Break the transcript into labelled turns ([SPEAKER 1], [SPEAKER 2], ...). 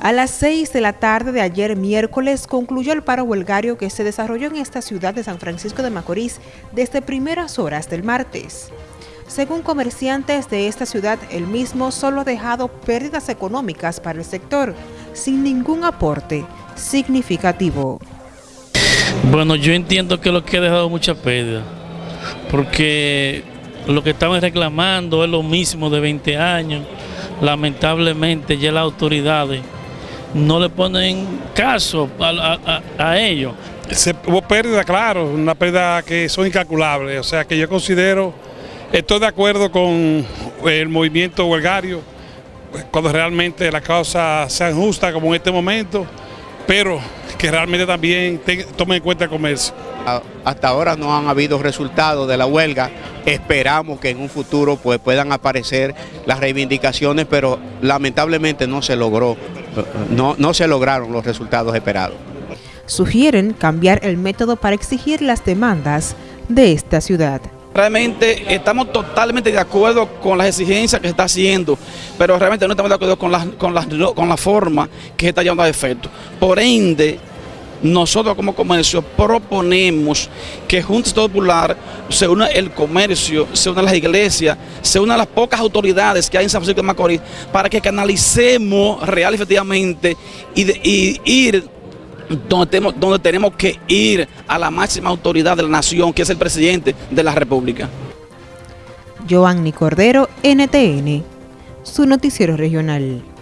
[SPEAKER 1] A las 6 de la tarde de ayer miércoles concluyó el paro huelgario que se desarrolló en esta ciudad de San Francisco de Macorís desde primeras horas del martes. Según comerciantes de esta ciudad, el mismo solo ha dejado pérdidas económicas para el sector, sin ningún aporte significativo.
[SPEAKER 2] Bueno, yo entiendo que lo que ha dejado mucha pérdida, porque lo que estaban reclamando es lo mismo de 20 años. Lamentablemente ya las autoridades no le ponen caso a, ellos.
[SPEAKER 3] Se, hubo pérdida, claro, una pérdida que son incalculables, o sea que yo considero, estoy de acuerdo con el movimiento huelgario, cuando realmente las causas sean justas como en este momento, pero que realmente también tomen en cuenta el comercio.
[SPEAKER 4] Hasta ahora no han habido resultados de la huelga, esperamos que en un futuro pues, puedan aparecer las reivindicaciones, pero lamentablemente no se logró no, no se lograron los resultados esperados.
[SPEAKER 1] Sugieren cambiar el método para exigir las demandas de esta ciudad.
[SPEAKER 5] Realmente estamos totalmente de acuerdo con las exigencias que se está haciendo, pero realmente no estamos de acuerdo con la, con con la forma que se está llevando a efecto. Por ende, nosotros como comercio proponemos que Junta Popular se una el comercio, se una las iglesias, se una las pocas autoridades que hay en San Francisco de Macorís para que canalicemos real efectivamente y, ir donde tenemos, donde tenemos que ir a la máxima autoridad de la nación, que es el presidente de la República.
[SPEAKER 1] Cordero, NTN, su noticiero regional.